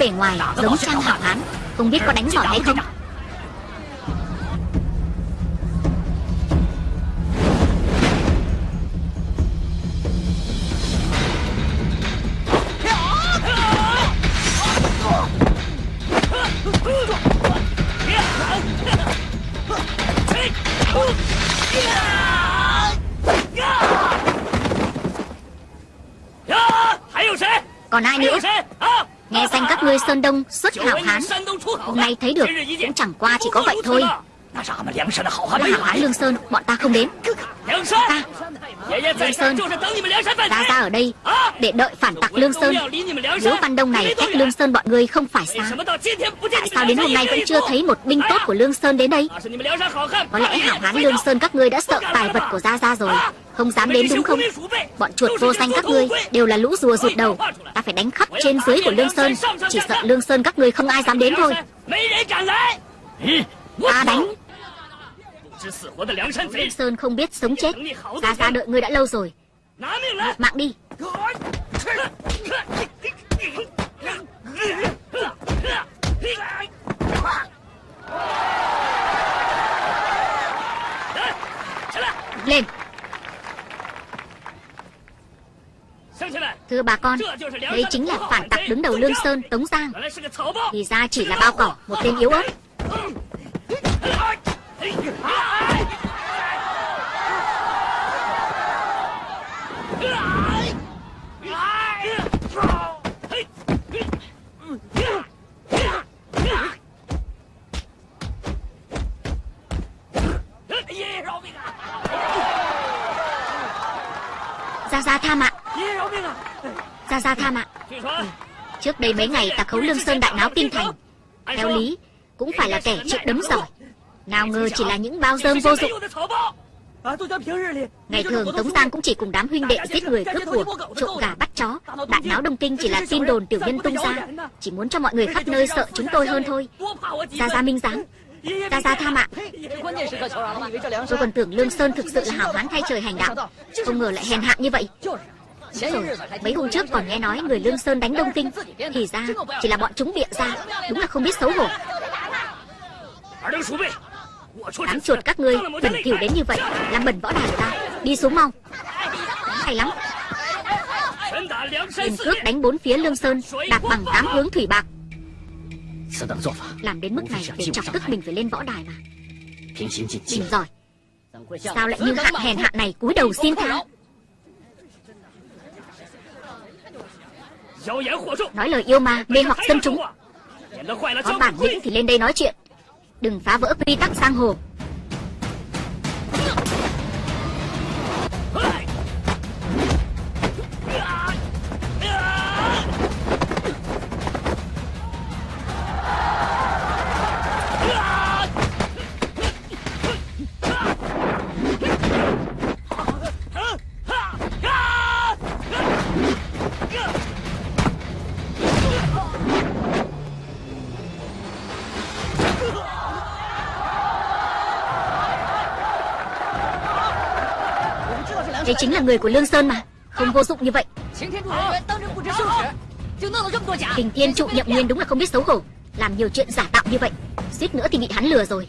bề ngoài giống trang hảo hán. Không biết có đánh giỏi hay không? Sơn Đông xuất hảo hán Hôm nay thấy được Cũng chẳng qua chỉ có vậy thôi. hảo hán Lương Sơn Bọn ta không đến. Ta. Lương Sơn. Ra ra ở đây Để đợi phản tặc Lương Sơn. Liễu Văn Đông này cách Lương Sơn bọn ngươi không phải xa. Tại sao đến hôm nay vẫn chưa thấy một binh tốt của Lương Sơn đến đây? Có lẽ hảo hán Lương Sơn các ngươi đã sợ tài vật của Gia Gia rồi Không dám đến đúng không? Bọn chuột vô danh các ngươi Đều là lũ rùa rụt đầu. Ta phải đánh khắp trên dưới của Lương Sơn. Chỉ sợ Lương Sơn các ngươi không ai dám đến thôi. Ta đánh. Lương Sơn không biết sống chết. Gia Gia đợi ngươi đã lâu rồi. Mạng đi. Lên Thưa bà con Đây chính là phản tặc đứng đầu Lương Sơn Tống Giang. Thì ra chỉ là bao cỏ Một tên yếu ớt Gia Gia tha mạng Gia Gia tha mạng Trước đây mấy ngày ta khấu Lương Sơn đại náo kinh thành. Theo lý, Cũng phải là kẻ chịu đấm giỏi. Nào ngờ chỉ là những bao dơm vô dụng. Ngày thường Tống Giang cũng chỉ cùng đám huynh đệ giết người cướp cuộc Trộm gà bắt chó. Đại náo Đông Kinh chỉ là tin đồn tiểu nhân tung ra. Chỉ muốn cho mọi người khắp nơi sợ chúng tôi hơn thôi. Gia Gia minh giáng. Gia Gia tha mạng. Tôi còn tưởng Lương Sơn thực sự là hảo hán thay trời hành đạo. Không ngờ lại hèn hạ như vậy rồi, mấy hôm trước còn nghe nói người Lương Sơn đánh Đông Kinh. Thì ra chỉ là bọn chúng bịa ra. Đúng là không biết xấu hổ. Đám chuột các ngươi bẩn thỉu đến như vậy Làm bẩn võ đài ta. Đi xuống mau. Hay lắm. Tiền cước đánh bốn phía Lương Sơn Đạp bằng tám hướng thủy bạc. Làm đến mức này để chọc tức mình phải lên võ đài mà. Bình giỏi. Sao lại như hạng hèn hạ này cúi đầu xin tha Nói lời yêu ma mê hoặc dân chúng. Có bản lĩnh thì lên đây nói chuyện. Đừng phá vỡ quy tắc sang hồ đấy chính là người của Lương Sơn mà. Không vô dụng như vậy. Hình thiên trụ nhậm nguyên đúng là không biết xấu hổ. Làm nhiều chuyện giả tạo như vậy. Suýt nữa thì bị hắn lừa rồi.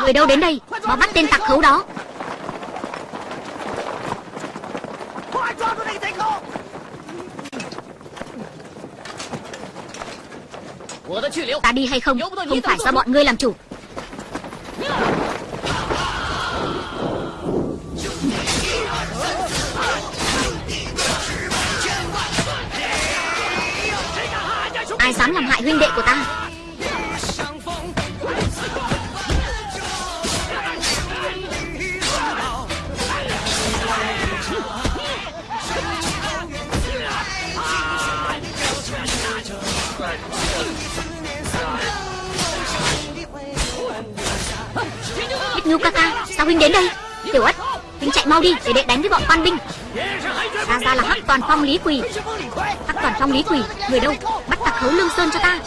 Người đâu đến đây Mau bắt tên tặc khấu đó? Ta đi hay không? Không phải do bọn ngươi làm chủ. Ai dám làm hại huynh đệ của ta? Ngưu ca ca, Sao huynh đến đây? Tiểu ất, Huynh chạy mau đi Để đệ đánh với bọn quan binh. Ra ra là Hắc Toàn Phong Lý Quỳ. Hắc Toàn Phong Lý Quỳ, Người đâu? Bắt thấu Lương Sơn cho ta.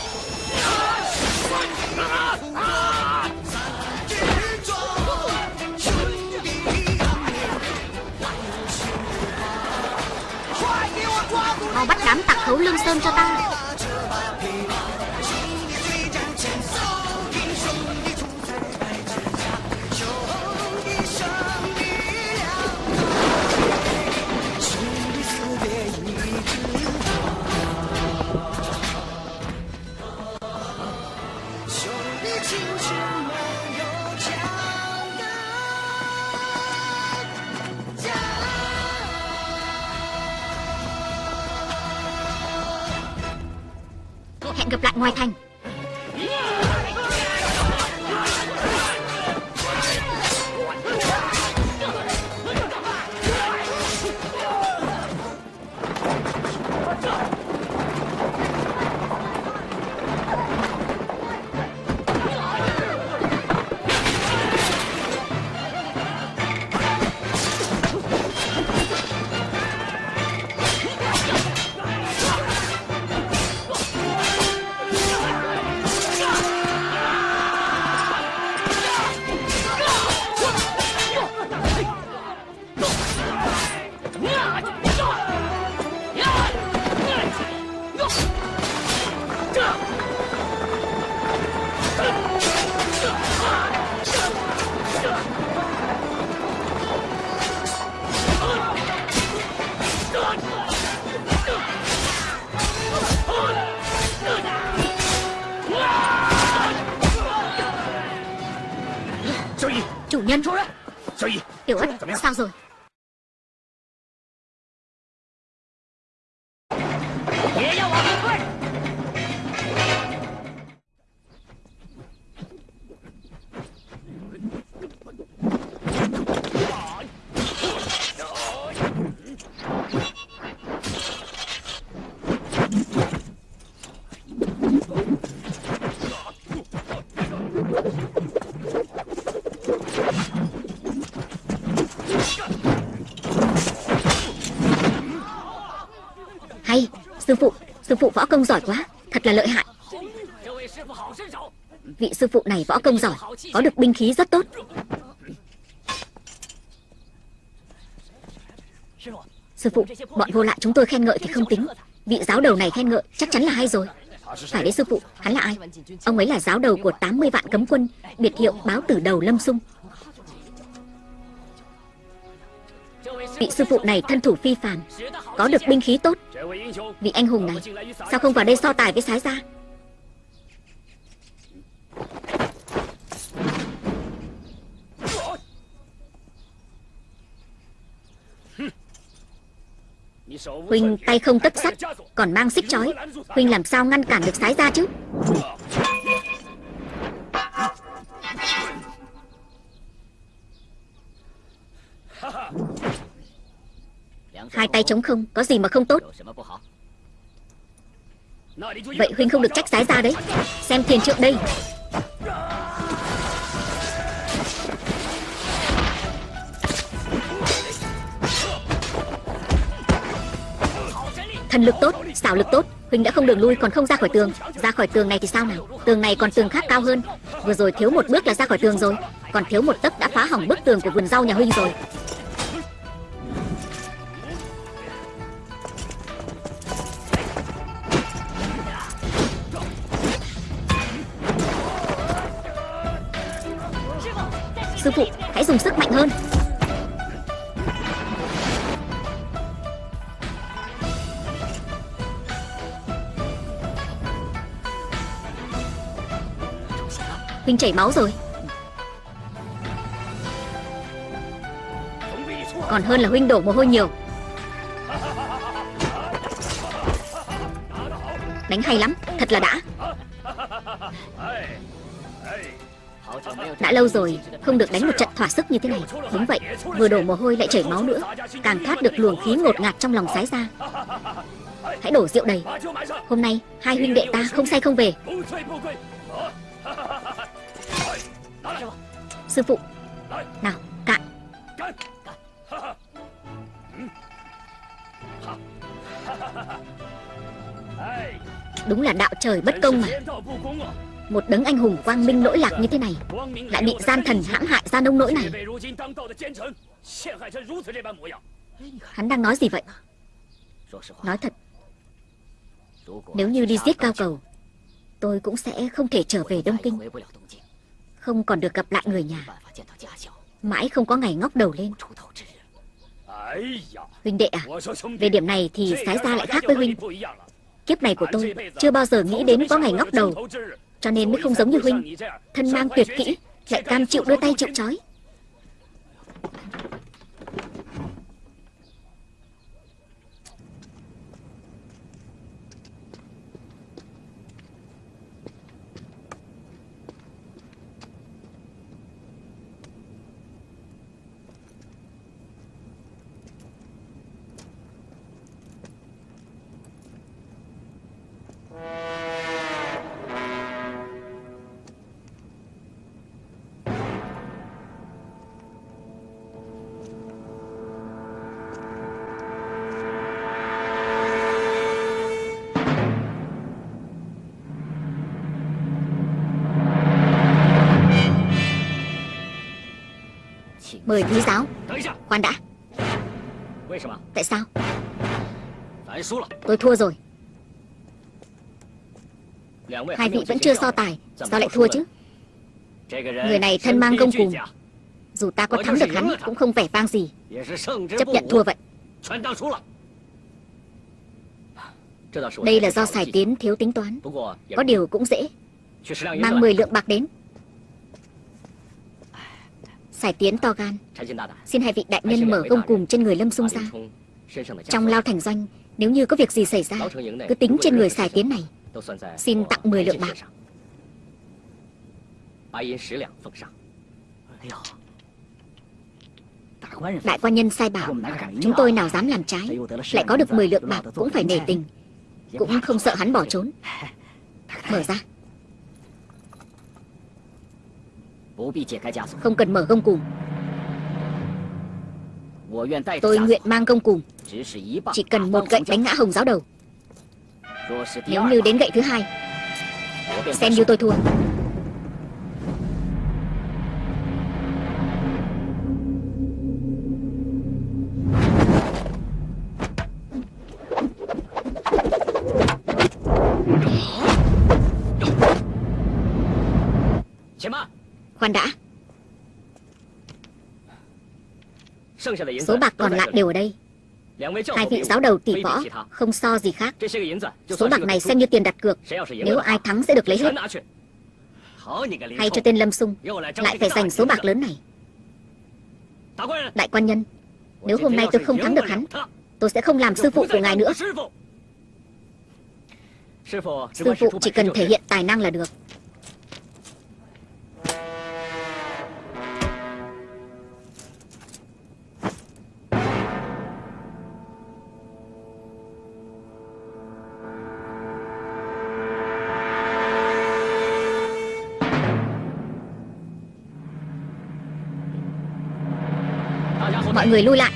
Mau bắt đám tặc thấu Lương Sơn cho ta. Mai Thanh. Sư phụ võ công giỏi quá, Thật là lợi hại. Vị sư phụ này võ công giỏi, Có được binh khí rất tốt. Sư phụ, Bọn vô lại chúng tôi khen ngợi thì không tính. Vị giáo đầu này khen ngợi chắc chắn là hay rồi. Phải đấy sư phụ, Hắn là ai? Ông ấy là giáo đầu của 80 vạn cấm quân, Biệt hiệu báo tử đầu lâm sung Vị sư phụ này thân thủ phi phàm, Có được binh khí tốt. Vị anh hùng này, Sao không vào đây so tài với sái gia? Huynh tay không tất sắt, Còn mang xích chói. Huynh làm sao ngăn cản được sái gia chứ? Hai tay trống không Có gì mà không tốt? Vậy Huynh không được trách sái gia đấy. Xem thiền trượng đây. Thần lực tốt, xảo lực tốt. Huynh đã không đường lui còn không ra khỏi tường. Ra khỏi tường này thì sao nào? Tường này còn tường khác cao hơn. Vừa rồi thiếu một bước là ra khỏi tường rồi. Còn thiếu một tấc đã phá hỏng bức tường của vườn rau nhà Huynh rồi. Sư phụ, hãy dùng sức mạnh hơn. Huynh chảy máu rồi. Còn hơn là Huynh đổ mồ hôi nhiều. Đánh hay lắm, thật là đã. Đã lâu rồi, Không được đánh một trận thỏa sức như thế này. Đúng vậy, Vừa đổ mồ hôi lại chảy máu nữa. Càng thoát được luồng khí ngột ngạt trong lòng sái ra. Hãy đổ rượu đầy. Hôm nay, hai huynh đệ ta không say không về. Sư phụ, Nào, cạn. Đúng là đạo trời bất công mà. Một đấng anh hùng quang minh lỗi lạc như thế này, Lại bị gian thần hãm hại ra nông nỗi này. Hắn đang nói gì vậy? Nói thật, Nếu như đi giết cao cầu, Tôi cũng sẽ không thể trở về Đông Kinh. Không còn được gặp lại người nhà. Mãi không có ngày ngóc đầu lên. Huynh đệ à Về điểm này thì sái ra lại khác với Huynh. Kiếp này của tôi Chưa bao giờ nghĩ đến có ngày ngóc đầu. Cho nên mới không giống như Huynh. Thân mang tuyệt kỹ, Lại cam chịu đưa tay chịu trói. Mời quý giáo. Khoan đã. Tại sao? Tôi thua rồi. Hai vị vẫn chưa so tài Sao lại thua chứ? Người này thân mang công cùm Dù ta có thắng được hắn Cũng không vẻ vang gì. Chấp nhận thua vậy. Đây là do Sài Tiến thiếu tính toán. Có điều cũng dễ. Mang 10 lượng bạc đến Sải tiến to gan. Xin hai vị đại nhân mở gông cùm trên người Lâm Sung ra. Trong lao thành doanh, Nếu như có việc gì xảy ra, Cứ tính trên người sải tiến này. Xin tặng 10 lượng bạc. Đại quan nhân sai bảo, Chúng tôi nào dám làm trái, Lại có được 10 lượng bạc cũng phải nể tình. Cũng không sợ hắn bỏ trốn. Mở ra. Không cần mở gông cùm. Tôi nguyện mang gông cùm. Chỉ cần một gậy đánh ngã hồng giáo đầu. Nếu như đến gậy thứ hai Xem như tôi thua Khoan đã. Số bạc còn lại đều ở đây. Hai vị giáo đầu tỷ võ Không so gì khác. Số bạc này xem như tiền đặt cược. Nếu ai thắng sẽ được lấy hết. Hay cho tên Lâm Sung. Lại phải giành số bạc lớn này. Đại quan nhân Nếu hôm nay tôi không thắng được hắn Tôi sẽ không làm sư phụ của ngài nữa. Sư phụ. Chỉ cần thể hiện tài năng là được người lui lại.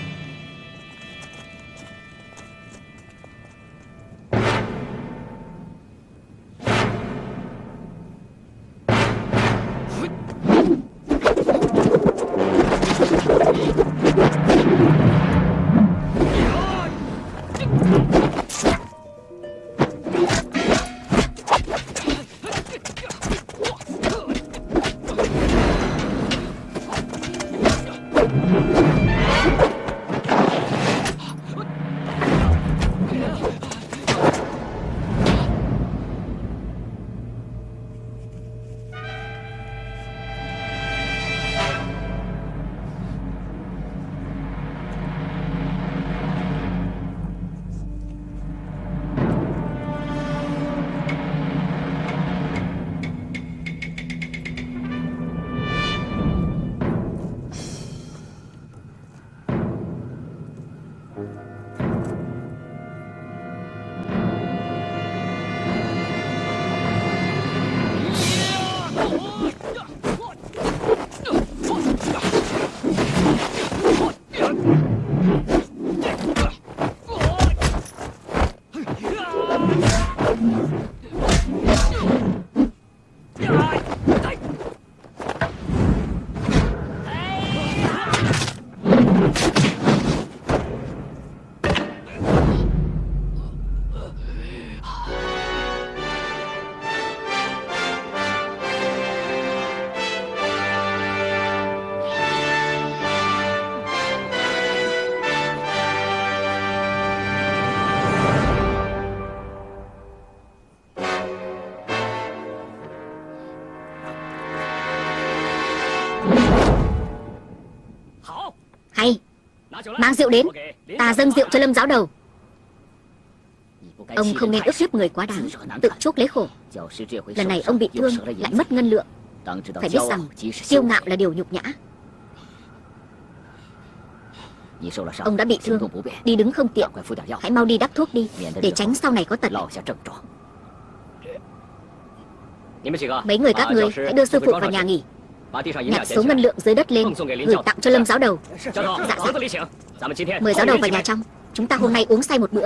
Mang rượu đến. Ta dâng rượu cho lâm giáo đầu. Ông không nên ức hiếp người quá đáng. Tự chuốc lấy khổ. Lần này ông bị thương lại mất ngân lượng. Phải biết rằng kiêu ngạo là điều nhục nhã. Ông đã bị thương. Đi đứng không tiện. Hãy mau đi đắp thuốc đi. Để tránh sau này có tật. Mấy người các người hãy đưa sư phụ vào nhà nghỉ Nhặt số ngân lượng dưới đất lên Gửi tặng cho lâm giáo đầu. Dạ dạ Mời giáo đầu vào nhà trong. Chúng ta hôm nay uống say một bữa.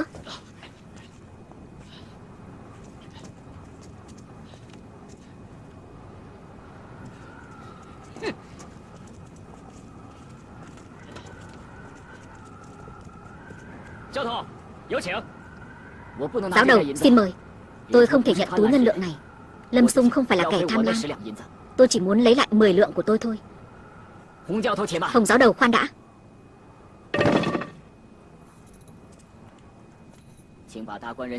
Giáo đầu xin mời. Tôi không thể nhận túi ngân lượng này. Lâm Sung không phải là kẻ tham lam Tôi chỉ muốn lấy lại 10 lượng của tôi thôi. Hồng giáo đầu khoan đã.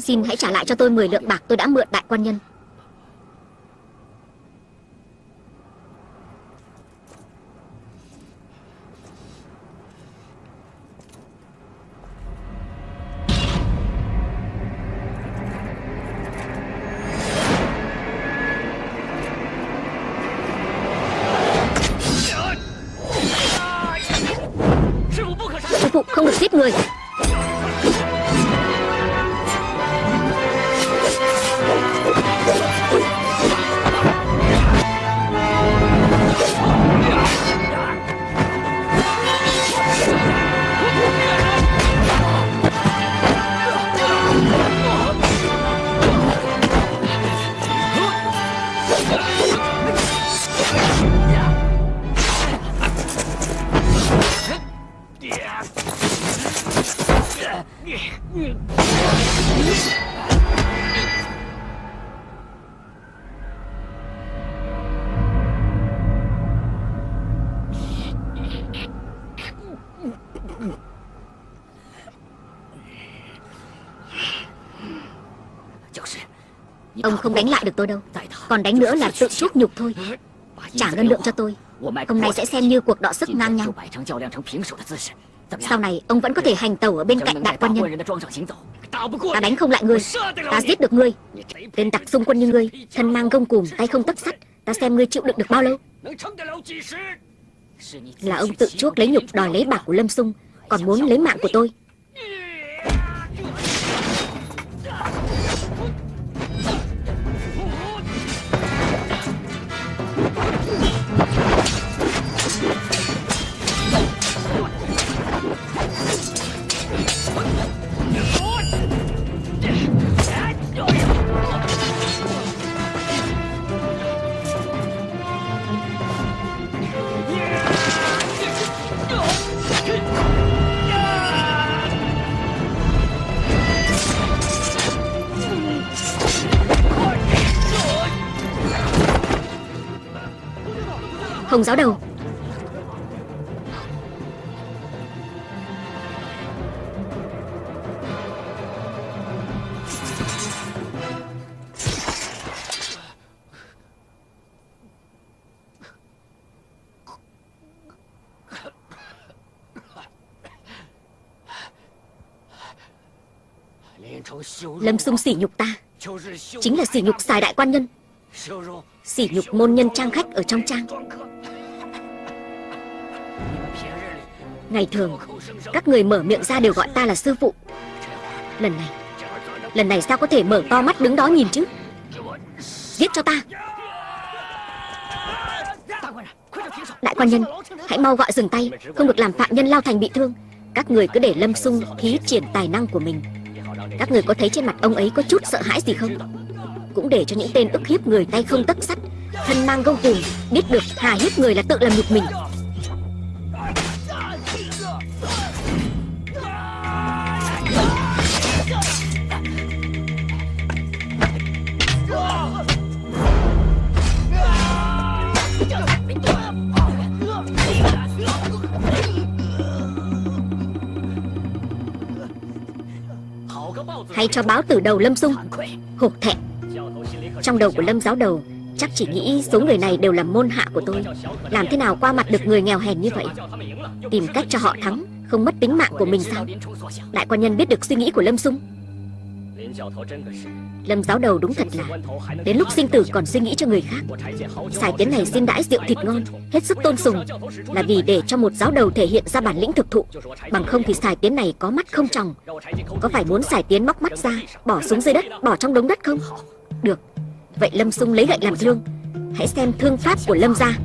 Xin hãy trả lại cho tôi 10 lượng bạc tôi đã mượn đại quan nhân giết người. Không đánh lại được tôi đâu. Còn đánh nữa là tự chuốc nhục thôi. Trả ngân lượng cho tôi. Hôm nay sẽ xem như cuộc đọ sức ngang nhau. Sau này, ông vẫn có thể hành tẩu ở bên cạnh đại quan nhân. Ta đánh không lại ngươi. Ta giết được ngươi. Tên tặc xung quân như ngươi, Thân mang gông cùm, tay không tấc sắt. Ta xem ngươi chịu đựng được bao lâu. Là ông tự chuốc lấy nhục đòi lấy bạc của Lâm Sung, Còn muốn lấy mạng của tôi. Hồng giáo đầu. Lâm sung sỉ nhục ta. Chính là sỉ nhục xài đại quan nhân. Sỉ nhục môn nhân trang khách ở trong trang. Ngày thường, Các người mở miệng ra đều gọi ta là sư phụ. Lần này Lần này sao có thể mở to mắt đứng đó nhìn chứ? Giết cho ta. Đại quan nhân, Hãy mau gọi dừng tay, Không được làm phạm nhân lao thành bị thương. Các người cứ để Lâm Sung thí triển tài năng của mình. Các người có thấy trên mặt ông ấy có chút sợ hãi gì không? Cũng để cho những tên ức hiếp người tay không tấc sắt. Thân mang gông cùm Biết được hà hiếp người là tự làm nhục mình. Hay cho báo từ đầu Lâm Dung, Hổ thẹn. Trong đầu của Lâm giáo đầu, Chắc chỉ nghĩ số người này đều là môn hạ của tôi. Làm thế nào qua mặt được người nghèo hèn như vậy? Tìm cách cho họ thắng, Không mất tính mạng của mình sao? Đại quan nhân biết được suy nghĩ của Lâm Dung. Lâm giáo đầu đúng thật là Đến lúc sinh tử còn suy nghĩ cho người khác. Xài tiến này xin đãi rượu thịt ngon Hết sức tôn sùng Là vì để cho một giáo đầu thể hiện ra bản lĩnh thực thụ. Bằng không thì xài tiến này có mắt không tròng. Có phải muốn xài tiến móc mắt ra Bỏ xuống dưới đất, bỏ trong đống đất không? Được Vậy Lâm Sung lấy gậy làm thương. Hãy xem thương pháp của Lâm ra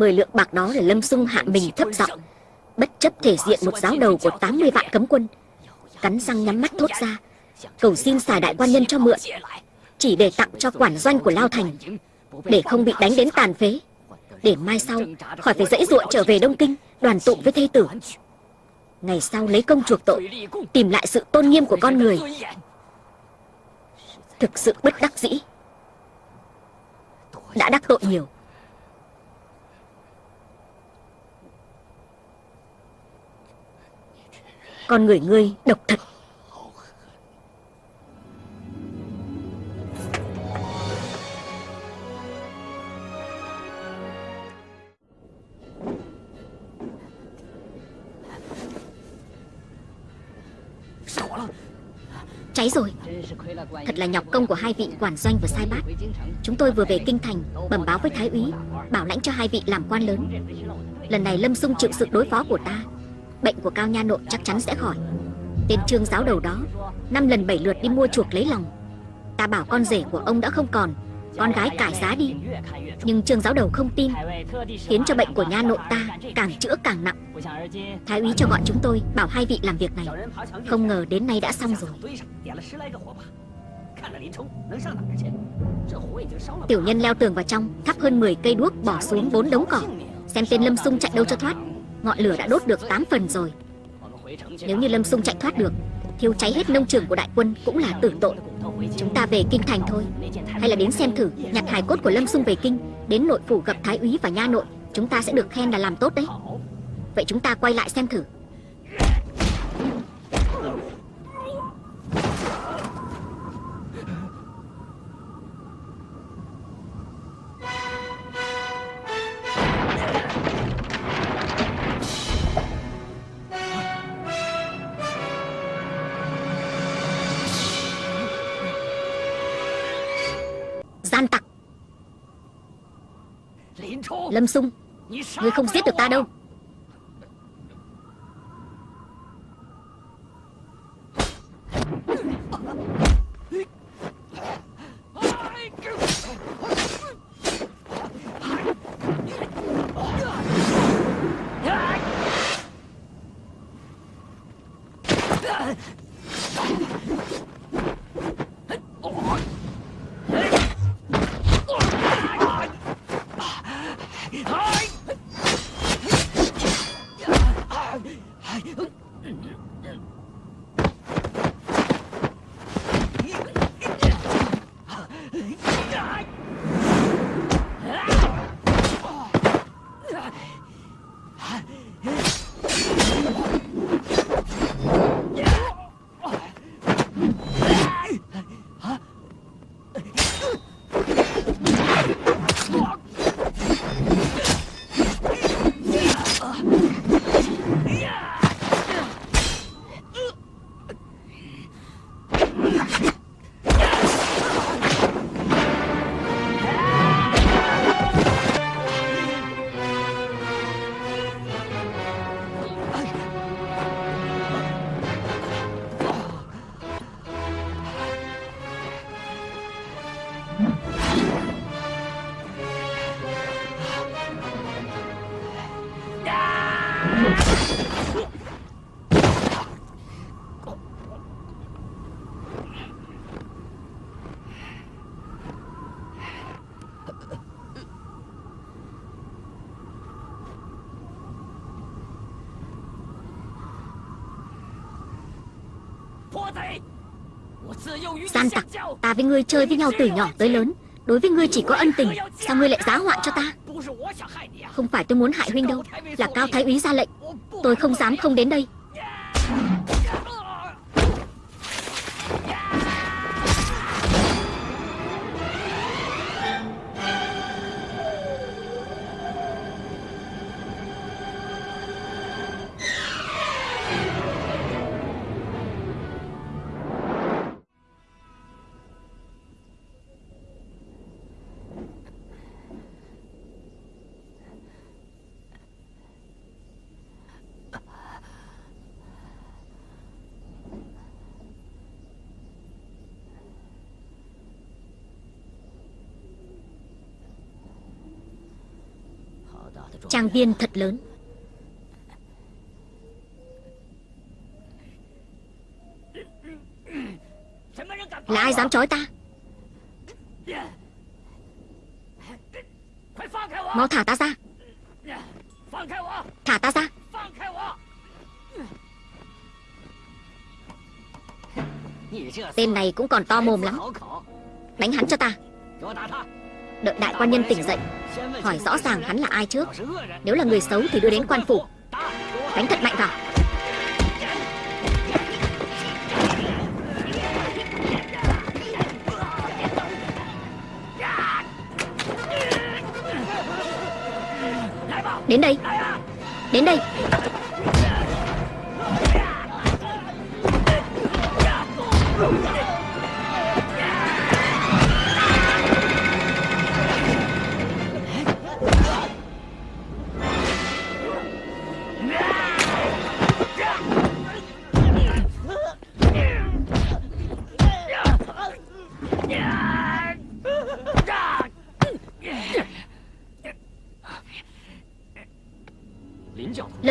10 lượng bạc đó để Lâm Sung hạ mình thấp giọng. Bất chấp thể diện một giáo đầu của 80 vạn cấm quân. Cắn răng nhắm mắt thốt ra. Cầu xin xài đại quan nhân cho mượn. Chỉ để tặng cho quản doanh của Lao Thành. Để không bị đánh đến tàn phế. Để mai sau, khỏi phải dãy ruộng trở về Đông Kinh, Đoàn tụ với thê tử. Ngày sau lấy công chuộc tội, Tìm lại sự tôn nghiêm của con người. Thực sự bất đắc dĩ. Đã đắc tội nhiều. Con người ngươi độc thật. Cháy rồi. Thật là nhọc công của hai vị quản doanh và sai bát. Chúng tôi vừa về kinh thành, Bẩm báo với thái úy, Bảo lãnh cho hai vị làm quan lớn. Lần này Lâm Sung chịu sự đối phó của ta. Bệnh của Cao Nha Nội chắc chắn sẽ khỏi. Tên trương giáo đầu đó, Năm lần bảy lượt đi mua chuộc lấy lòng. Ta bảo con rể của ông đã không còn, Con gái cải giá đi. Nhưng trương giáo đầu không tin, Khiến cho bệnh của nha nội ta càng chữa càng nặng. Thái úy cho gọi chúng tôi, Bảo hai vị làm việc này. Không ngờ đến nay đã xong rồi. Tiểu nhân leo tường vào trong, Thắp hơn 10 cây đuốc bỏ xuống bốn đống cỏ, Xem tên Lâm Sung chạy đâu cho thoát. Ngọn lửa đã đốt được 8 phần rồi. Nếu như Lâm Sung chạy thoát được, Thiêu cháy hết nông trường của đại quân Cũng là tử tội. Chúng ta về kinh thành thôi. Hay là đến xem thử Nhặt hài cốt của Lâm Sung về kinh, Đến nội phủ gặp Thái úy và nha nội, Chúng ta sẽ được khen là làm tốt đấy. Vậy chúng ta quay lại xem thử. Lâm Sung. Ngươi không giết được ta đâu. Gian tặc, Ta với ngươi chơi với nhau từ nhỏ tới lớn. Đối với ngươi chỉ có ân tình, Sao ngươi lại giá họa cho ta? Không phải tôi muốn hại huynh đâu, Là cao thái úy ra lệnh. Tôi không dám không đến đây. Trang viên thật lớn. Là ai dám chói ta? Mau thả ta ra. Thả ta ra. Tên này cũng còn to mồm lắm. Đánh hắn cho ta. Đợi đại quan nhân tỉnh dậy, Hỏi rõ ràng hắn là ai trước. Nếu là người xấu thì đưa đến quan phủ. Đánh thật mạnh vào. Đến đây. Đến đây. Lâm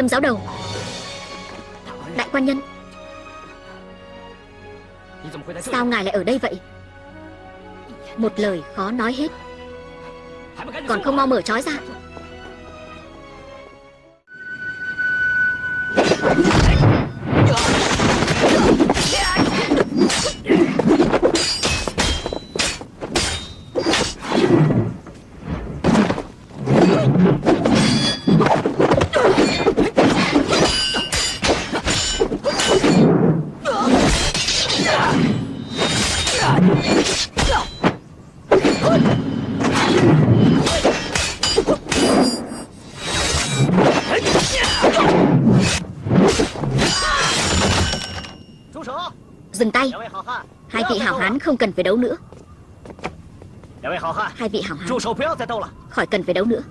giáo đầu. Đại quan nhân, Sao ngài lại ở đây vậy? Một lời khó nói hết. Còn không mau mở trói ra. Không cần phải đấu nữa. Hai vị hảo hán. Khỏi cần phải đấu nữa.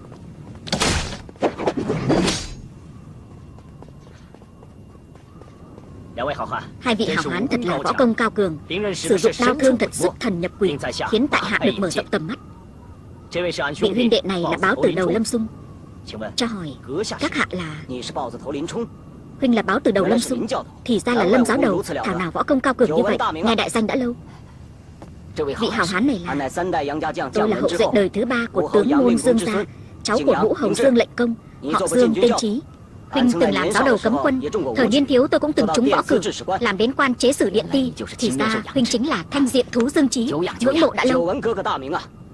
Hai vị hảo hán thật là võ công cao cường Sử dụng đao thương thật sức thần nhập quỷ Khiến tại hạ được mở rộng tầm mắt. Vị huynh đệ này là báo từ đầu Lâm Sung. Cho hỏi Các hạ là Huynh là báo từ đầu Lâm Sung Thì ra là Lâm giáo đầu. Thảo nào võ công cao cường như vậy Nghe đại danh đã lâu Vị hảo hán này là Tôi là hậu duệ đời thứ ba của tướng môn Dương Gia Cháu của ngũ hầu Dương lệnh công Họ Dương tên trí Huynh từng làm giáo đầu cấm quân Thời niên thiếu tôi cũng từng trúng võ cử Làm đến quan chế sử điện ti Thì ra Huynh chính là thanh diện thú Dương Trí Ngưỡng mộ đã lâu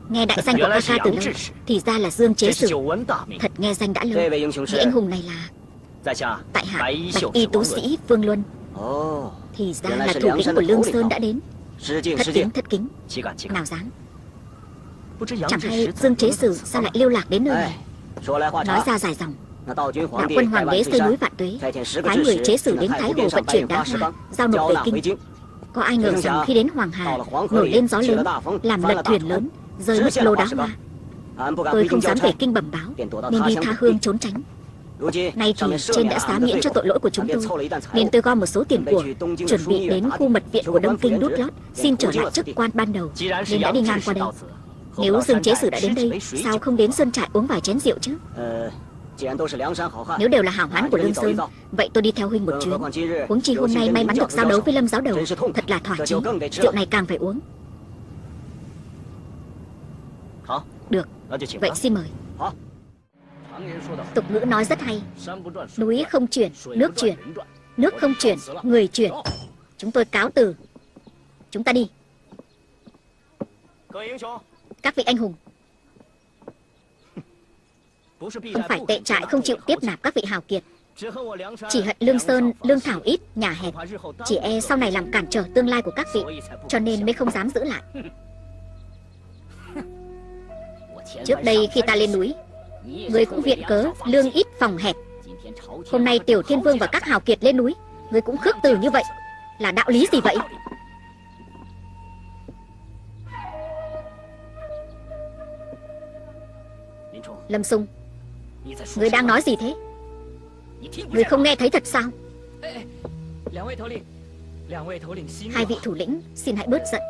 Nghe đại danh của ca ca từ lâu Thì ra là Dương chế sử Thật nghe danh đã lâu Vị anh hùng này là Tại hạ Bạch y tú sĩ Vương Luân Thì ra là thủ lĩnh của Lương Sơn đã đến Thất kính thất kính Nào dám Chẳng hay Dương chế sử sao lại lưu lạc đến nơi này? Nói ra dài dòng. Đạo quân hoàng đế xây núi vạn tuế. Phái người chế sử đến Thái Hồ vận chuyển đá hoa Giao nộp về kinh. Có ai ngờ rằng khi đến Hoàng Hà Nổi lên gió lớn Làm lật thuyền lớn Rơi mất lô đá hoa. Tôi không dám về kinh bẩm báo Nên đi tha hương trốn tránh Nay thì trên đã xá miễn cho tội lỗi của chúng tôi. Nên tôi gom một số tiền của Chuẩn bị đến khu mật viện của Đông Kinh đút lót. Xin trở lại chức quan ban đầu. Nên đã đi ngang qua đây. Nếu Dương Chế Sử đã đến đây Sao không đến Sơn Trại uống vài chén rượu chứ? Nếu đều là hảo hán của Lương Sơn Vậy tôi đi theo huynh một chuyến. Huống chi hôm nay may mắn được giao đấu với Lâm giáo đầu. Thật là thỏa chí. Rượu này càng phải uống. Được Vậy xin mời Tục ngữ nói rất hay. Núi không chuyển, nước chuyển. Nước không chuyển, người chuyển. Chúng tôi cáo từ. Chúng ta đi. Các vị anh hùng. Không phải tệ trại không chịu tiếp nạp các vị hào kiệt. Chỉ hận Lương Sơn, Lương Thảo ít, nhà hẹp. Chỉ e sau này làm cản trở tương lai của các vị Cho nên mới không dám giữ lại. Trước đây khi ta lên núi Người cũng viện cớ, lương ít, phòng hẹp. Hôm nay Tiểu Thiên Vương và các hào kiệt lên núi, Người cũng khước từ như vậy. Là đạo lý gì vậy? Lâm Sung, Người đang nói gì thế? Người không nghe thấy thật sao? Hai vị thủ lĩnh, Xin hãy bớt giận.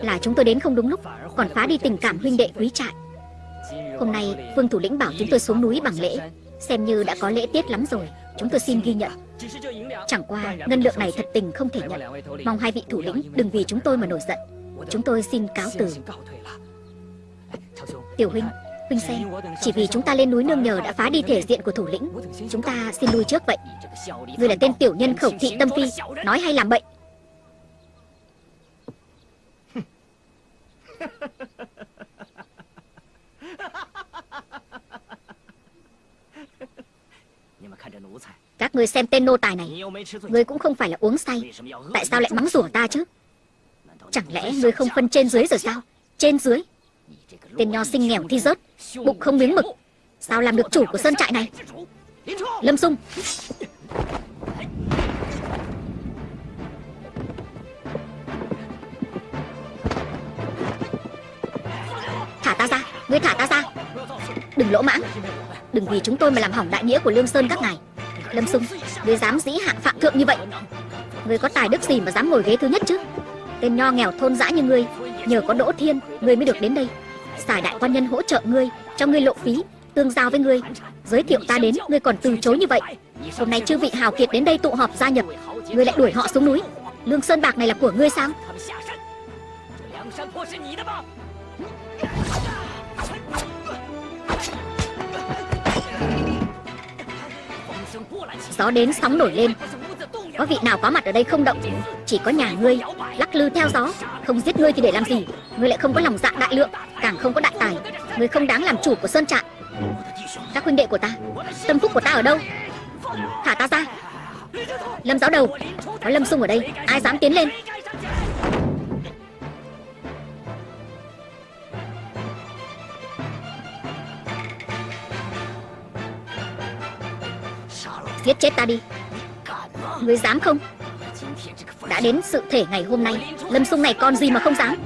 Là chúng tôi đến không đúng lúc, Còn phá đi tình cảm huynh đệ quý trại. Hôm nay, Vương thủ lĩnh bảo chúng tôi xuống núi bằng lễ. Xem như đã có lễ tiết lắm rồi. Chúng tôi xin ghi nhận. Chẳng qua, ngân lượng này thật tình không thể nhận. Mong hai vị thủ lĩnh đừng vì chúng tôi mà nổi giận. Chúng tôi xin cáo từ. Tiểu huynh Huynh xem, Chỉ vì chúng ta lên núi nương nhờ đã phá đi thể diện của thủ lĩnh, Chúng ta xin lui trước vậy. Ngươi là tên tiểu nhân khẩu thị tâm phi, Nói hay làm bậy? Các ngươi xem tên nô tài này. Ngươi cũng không phải là uống say. Tại sao lại mắng rủa ta chứ? Chẳng lẽ ngươi không phân trên dưới rồi sao? Trên dưới? Tên nho sinh nghèo thi rớt Bụng không miếng mực. Sao làm được chủ của sơn trại này? Lâm Dung Thả ta ra. Ngươi thả ta ra. Đừng lỗ mãng. Đừng vì chúng tôi mà làm hỏng đại nghĩa của Lương Sơn các ngài Lâm Sung Ngươi dám dĩ hạng phạm thượng như vậy. Ngươi có tài đức gì mà dám ngồi ghế thứ nhất chứ? Tên nho nghèo thôn dã như ngươi, Nhờ có Đỗ Thiên, Ngươi mới được đến đây. Xài đại quan nhân hỗ trợ ngươi, Cho ngươi lộ phí, Tương giao với ngươi. Giới thiệu ta đến, Ngươi còn từ chối như vậy. Hôm nay chư vị hào kiệt đến đây tụ họp gia nhập, Ngươi lại đuổi họ xuống núi. Lương Sơn Bạc này là của ngươi sao? Gió đến sóng nổi lên. Có vị nào có mặt ở đây không động? Chỉ có nhà ngươi, Lắc lư theo gió. Không giết ngươi thì để làm gì? Ngươi lại không có lòng dạ đại lượng, Càng không có đại tài. Ngươi không đáng làm chủ của Sơn Trại. Các huynh đệ của ta, Tâm phúc của ta ở đâu? Thả ta ra. Lâm giáo đầu, Có Lâm Sung ở đây, Ai dám tiến lên? Giết chết ta đi. Ngươi dám không? Đã đến sự thể ngày hôm nay, Lâm sung này còn gì mà không dám?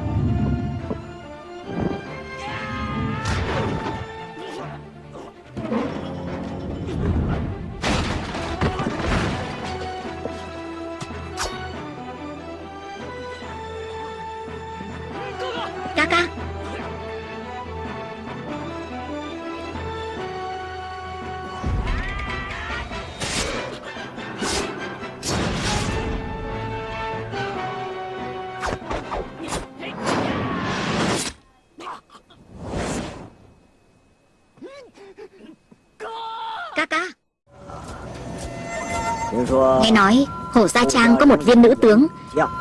Hồ Gia Trang có một viên nữ tướng,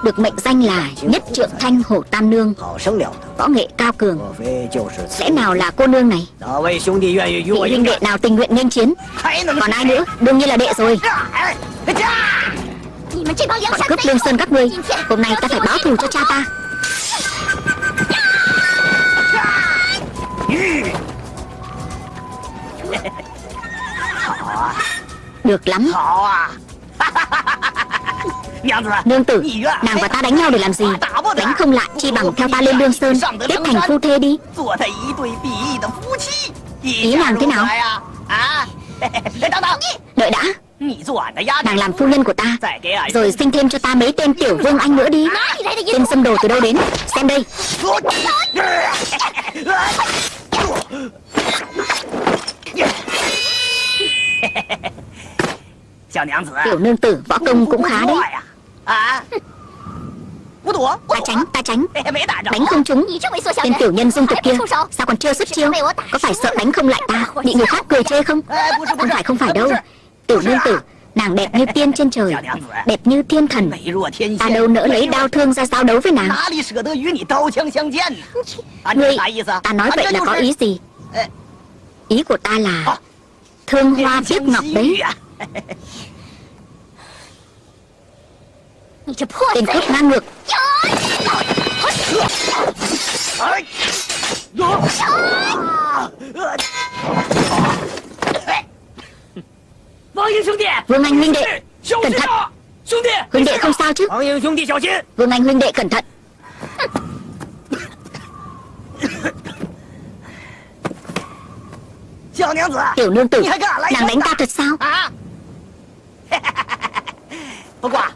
Được mệnh danh là Nhất Trượng Thanh hồ Tam Nương. Võ nghệ cao cường. Lẽ nào là cô nương này? Vị huynh đệ nào tình nguyện nên chiến? Còn ai nữa? Đương nhiên là đệ rồi. Bọn cướp lương sơn các ngươi, Hôm nay ta phải báo thù cho cha ta. Được lắm. Nương tử Nàng và ta đánh nhau để làm gì? Đánh không lại chi bằng theo ta lên Lương Sơn Kết thành phu thê đi. Ý nàng thế nào? Đợi đã. Nàng làm phu nhân của ta. Rồi sinh thêm cho ta mấy tên tiểu vương anh nữa đi. Tên xâm đồ từ đâu đến? Xem đây. Tiểu nương tử võ công cũng khá đấy Ta tránh, ta tránh. Đánh không trúng. Tên tiểu nhân dung tục kia. Sao còn chưa xuất chiêu? Có phải sợ đánh không lại ta? Bị người khác cười chê không? Không phải không phải đâu. Tiểu nương tử Nàng đẹp như tiên trên trời Đẹp như thiên thần. Ta đâu nỡ lấy đau thương ra giao đấu với nàng. Ngươi Ta nói vậy là có ý gì? Ý của ta là Thương hoa tiếc ngọc đấy Tên cướp ngang ngược. Vương Anh huynh đệ Cẩn thận. Huynh đệ không sao chứ? Vương Anh huynh đệ cẩn thận. Tiểu nương tử Nàng đánh ta thật sao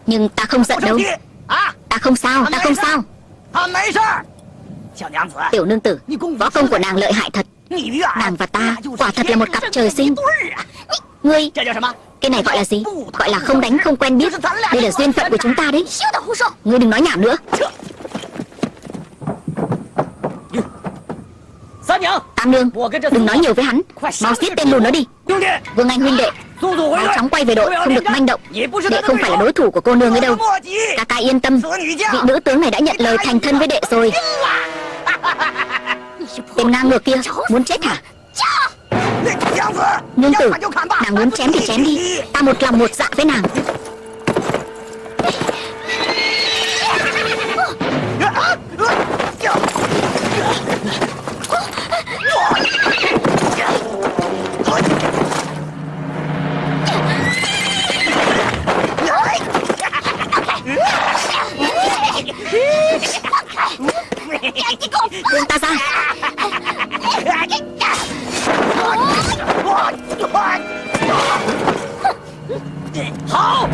Nhưng ta không giận đâu. Ta không sao Ta không sao? Tiểu nương tử Võ công của nàng lợi hại thật. Nàng và ta Quả thật là một cặp trời sinh. Ngươi Cái này gọi là gì? Gọi là không đánh không quen biết. Đây là duyên phận của chúng ta đấy. Ngươi đừng nói nhảm nữa. Ta Tam Nương Đừng nói nhiều với hắn. Mau giết tên lùn nó đi. Vương Anh huynh đệ Mau chóng quay về đội Không được manh động. Đệ không phải là đối thủ của cô nương ấy đâu. Ca ca yên tâm. Vị nữ tướng này đã nhận lời thành thân với đệ rồi. Tên ngang ngược kia Muốn chết hả? Nương tử Nàng muốn chém thì chém đi. Ta một lòng một dạ với nàng 放开！别进！好。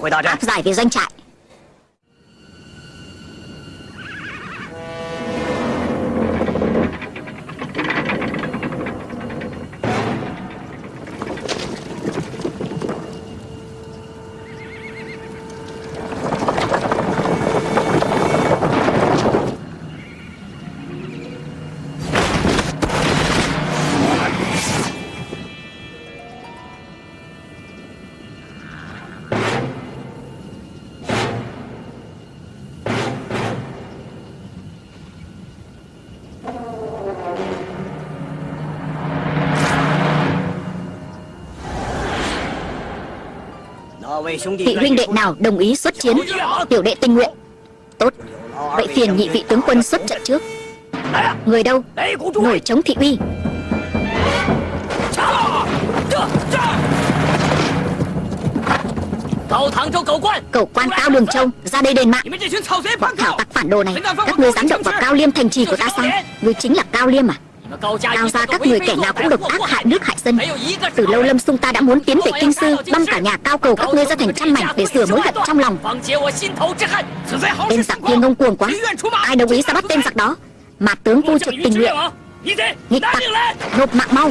Của ta ra Áp giải về doanh trại. Vị huynh đệ nào đồng ý xuất chiến? Tiểu đệ tình nguyện. Tốt. Vậy phiền nhị vị tướng quân xuất trận trước. Người đâu? Nổi chống thị uy. Cầu quan Cao Đường Châu Ra đây đền mạng. Bọn thảo tặc phản đồ này Các ngươi dám động vào Cao Liêm thành trì của ta sao? Ngươi chính là Cao Liêm à Cao ra các người kẻ nào cũng độc ác hại nước hại dân. Từ lâu Lâm Sung ta đã muốn tiến về Kinh Sư Băm cả nhà cao cầu các ngươi ra thành trăm mảnh Để sửa mối hận trong lòng. Tên giặc kia ngông cuồng quá. Ai đồng ý ra bắt tên giặc đó? Mà tướng vu trực tình nguyện. Nghịch tặc. Nộp mạng mau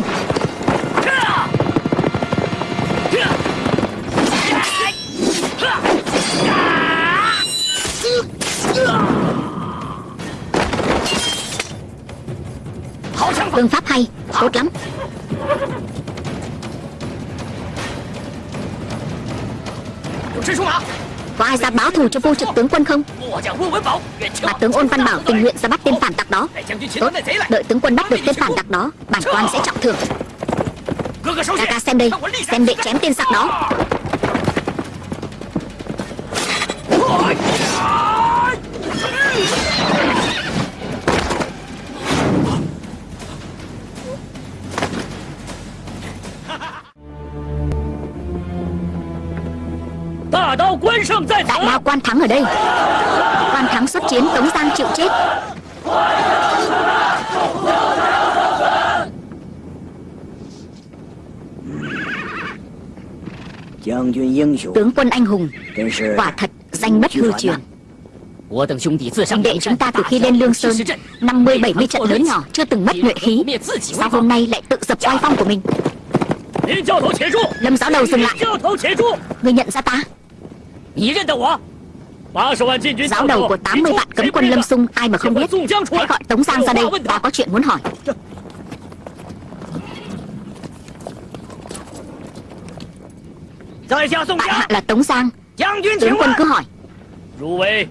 Tốt lắm. Có ai ra báo thù cho vô trực tướng quân không? Bà tướng ôn văn bảo tình nguyện ra bắt tên phản tặc đó. Tốt. Đợi tướng quân bắt được tên phản tặc đó, Bản quan sẽ trọng thưởng. Ca ca xem đây, Xem đệ chém tên giặc đó. Đại đao quan thắng ở đây. Quan thắng xuất chiến Tống Giang chịu chết. Tướng quân anh hùng Quả thật danh bất hư truyền. Anh đệ chúng ta từ khi lên Lương Sơn 50-70 trận. lớn nhỏ Chưa từng mất nhuệ khí. Sao hôm nay lại tự dập oai phong của mình? Lâm giáo đầu dừng lại. Người nhận ra ta Giáo đầu của 80 vạn cấm quân Lâm Sung Ai mà không biết? Hãy gọi Tống Giang ra đây Ta có chuyện muốn hỏi. Tại hạ là Tống Giang. Tướng quân cứ hỏi.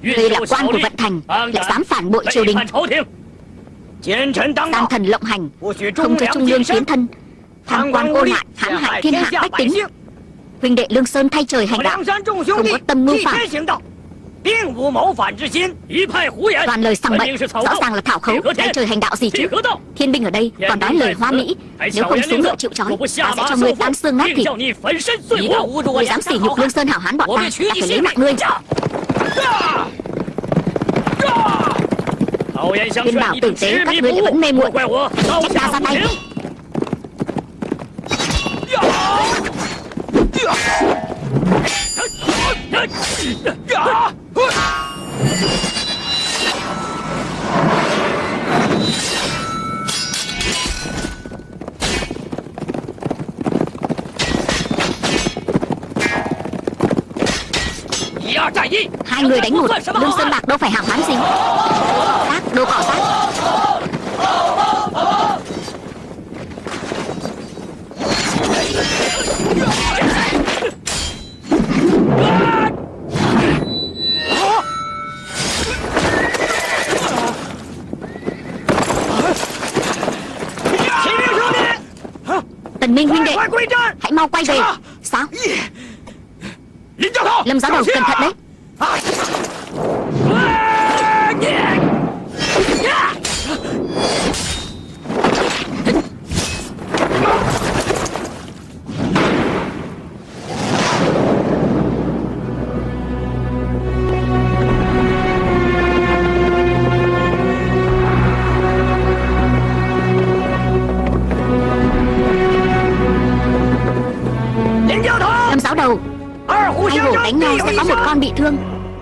Người là quan của vận thành Lại dám phản bội triều đình. Giang thần lộng hành Không cho trung lương tiến thân. Tham quan cô lại hãm hại thiên hạ bách tính Huynh đệ Lương Sơn thay trời hành đạo. Không có tâm mưu phản. Toàn lời sằng bậy. Rõ ràng là thảo khấu. Đánh trời hành đạo gì chứ? Thiên binh ở đây còn nói lời hoa mỹ. Nếu không xuống ngựa chịu trói Ta sẽ cho ngươi tan xương nát thịt. Ngươi dám sỉ nhục lương sơn hảo hán bọn ta. Ta phải lấy mạng ngươi. Viên bảo tử tế Các ngươi lại vẫn mê muội. Trách ta ra tay Hai người đánh một. Lương Sơn Bạc đâu phải hảo hán gì Xác, đồ cỏ xác đệ Hãy mau quay về. Sao? Lâm giáo đầu cẩn thận đấy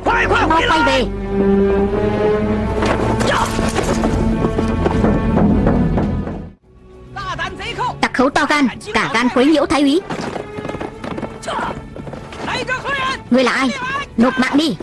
Hãy mau quay về. Tặc khấu to gan Cả gan quấy nhiễu thái úy. Ngươi là ai? Nộp mạng đi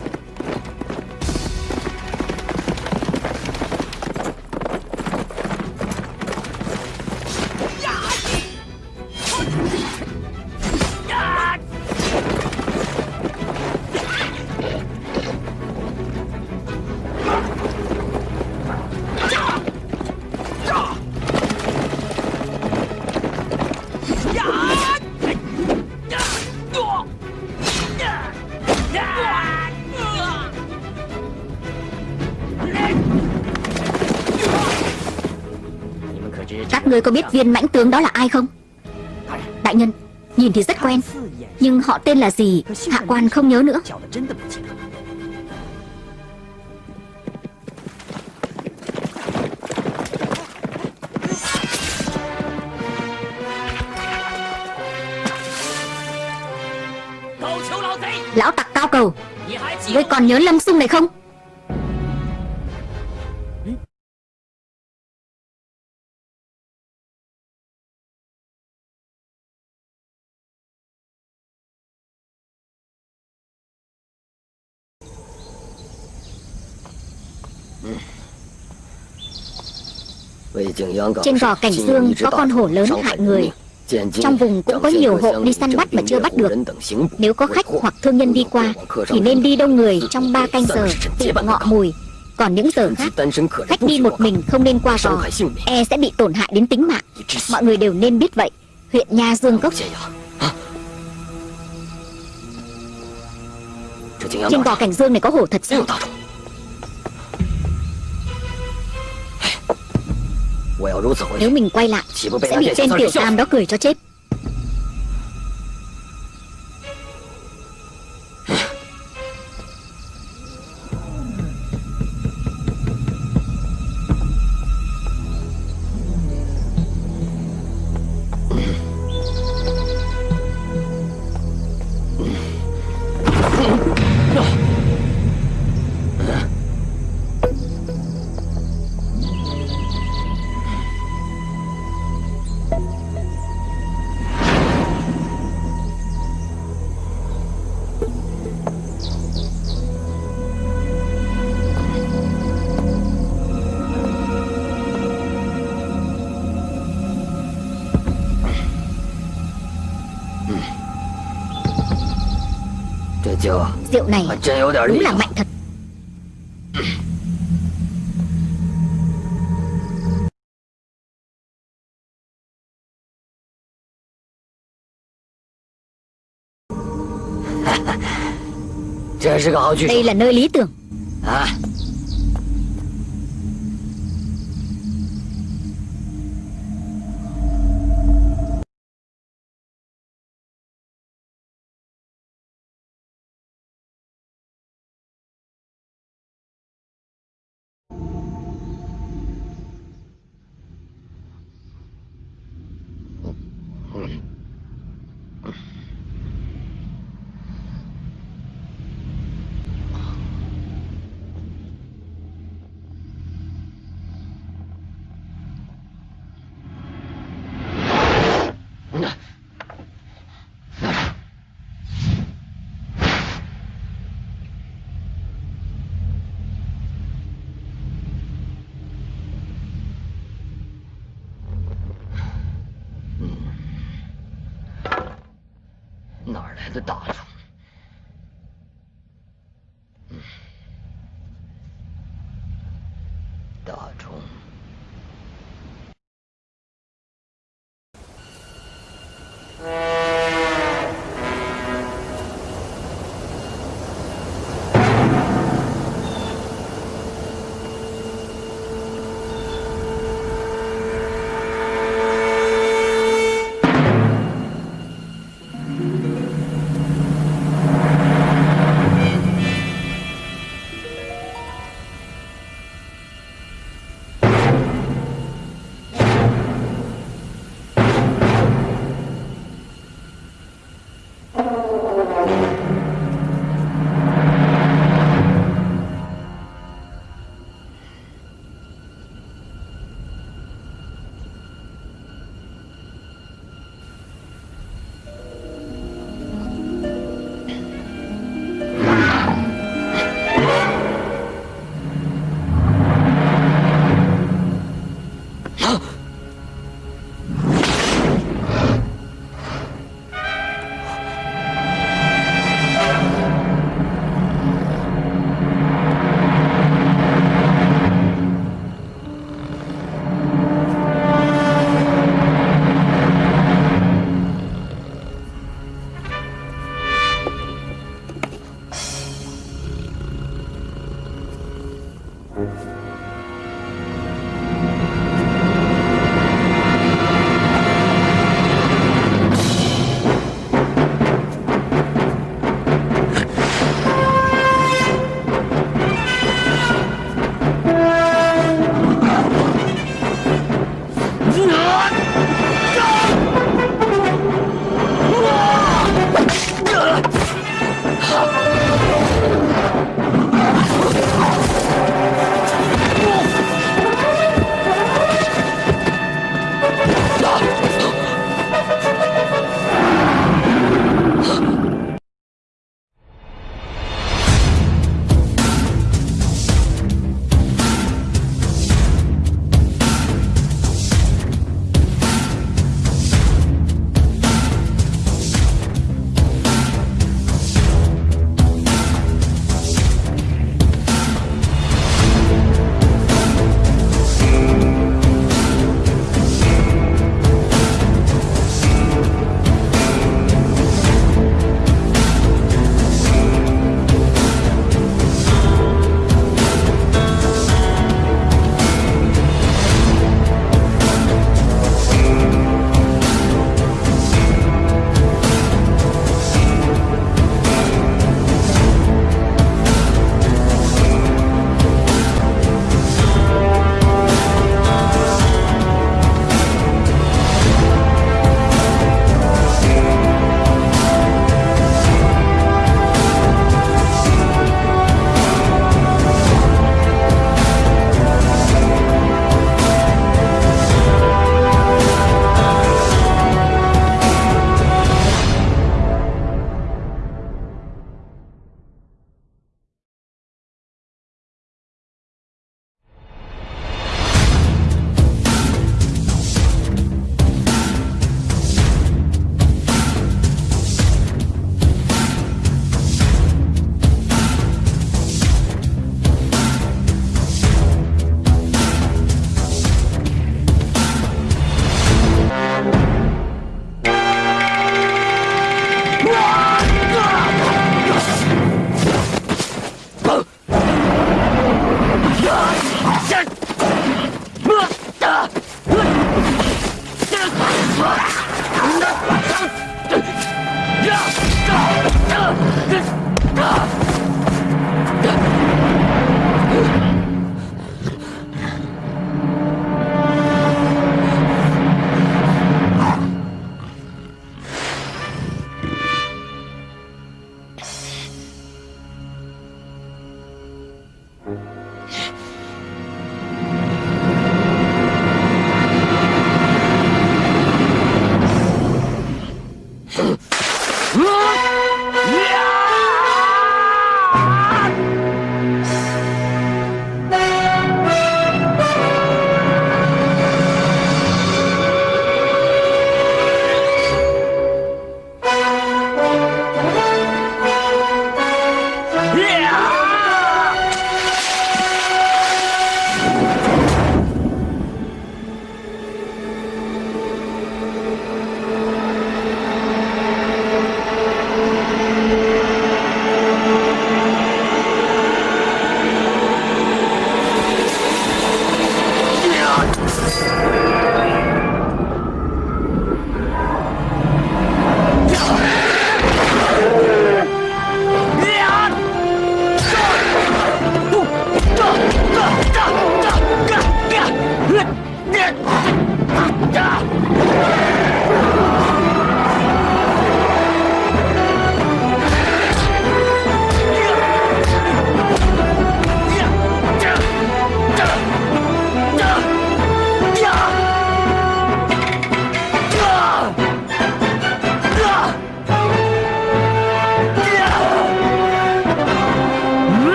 Các ngươi có biết viên mãnh tướng đó là ai không? Đại nhân, Nhìn thì rất quen. Nhưng họ tên là gì? Hạ quan không nhớ nữa. Lão tặc cao cầu, Ngươi còn nhớ Lâm Sung này không? Trên gò cảnh dương có con hổ lớn hại người. Trong vùng cũng có nhiều hộ đi săn bắt mà chưa bắt được. Nếu có khách hoặc thương nhân đi qua Thì nên đi đông người trong 3 canh giờ Tự ngọ mùi. Còn những giờ khác Khách đi một mình không nên qua gò E sẽ bị tổn hại đến tính mạng. Mọi người đều nên biết vậy. Huyện Nha Dương Cốc Trên gò cảnh dương này có hổ thật sao Nếu mình quay lại Sẽ bị tên tiểu tam đó cười cho chết Rượu này đúng là mạnh thật. Đây là nơi lý tưởng. Tây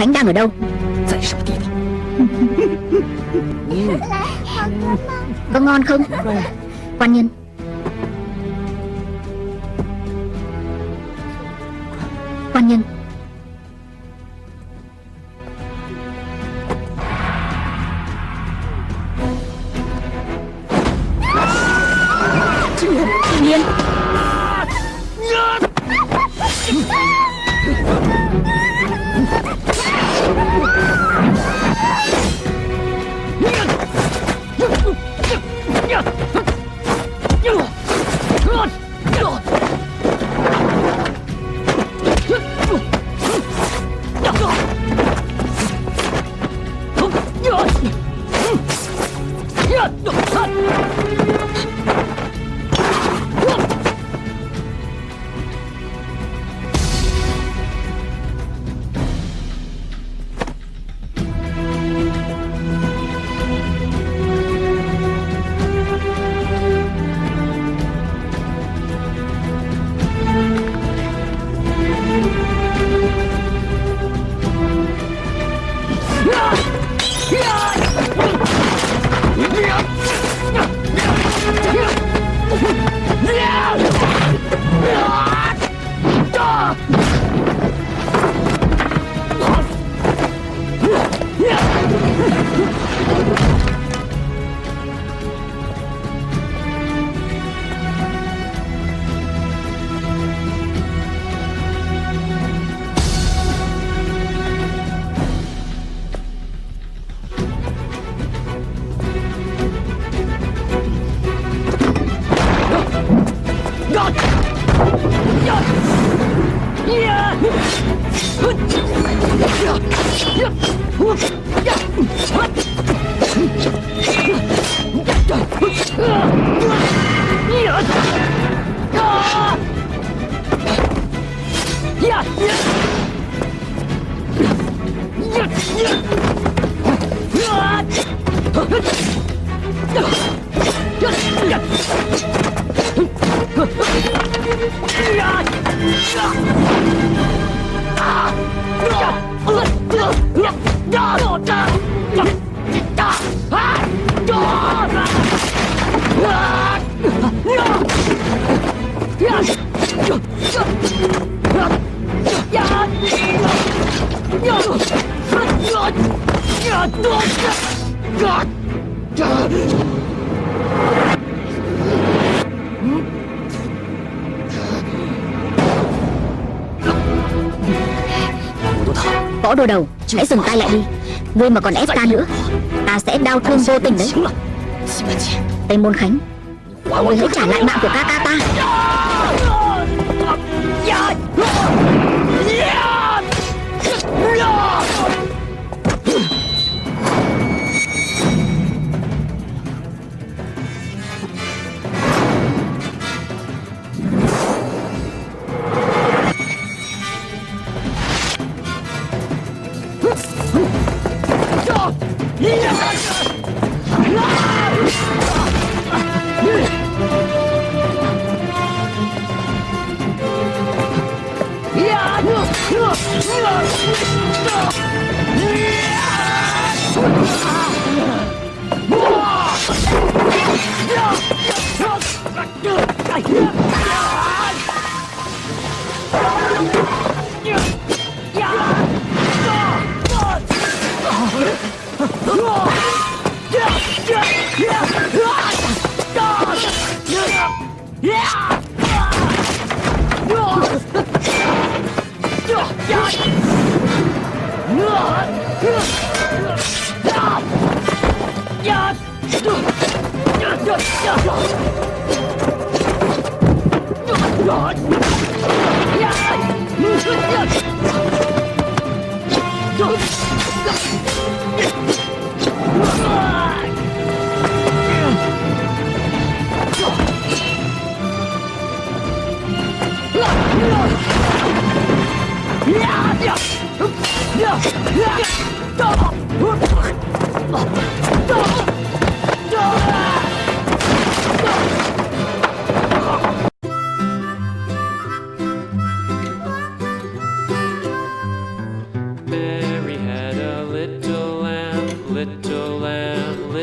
Khánh đang ở đâu? Có ngon không Võ đôi đầu. Hãy dừng tay lại đi. Ngươi mà còn ép ta nữa, Ta sẽ đau thương vô tình đấy. Tây Môn Khánh, Ngươi hãy trả lại mạng của ca ca ta.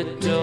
window.